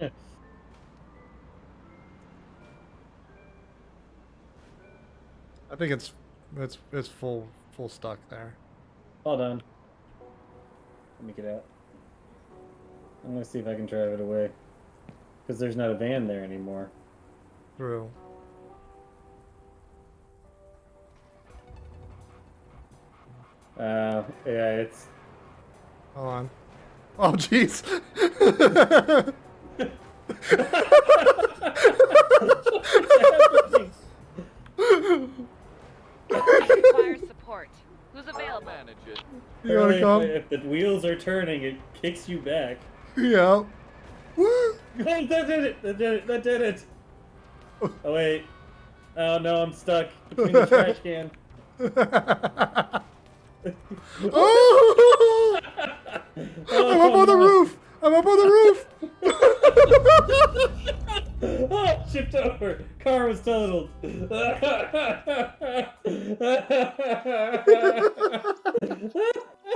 I think it's it's it's full full stuck there. Hold on. Let me get out. I'm gonna see if I can drive it away. Because there's not a van there anymore. True. Uh, yeah, it's. Hold on. Oh jeez. Support. Who's available? Manage it. you wanna come? If the wheels are turning, it kicks you back. Yeah. Woo! Hey, that did it! That did it! That did it! Oh wait. Oh no, I'm stuck between the trash can. Oh! oh! I'm up on the roof. I'm up on the roof. shift over. Car was totaled.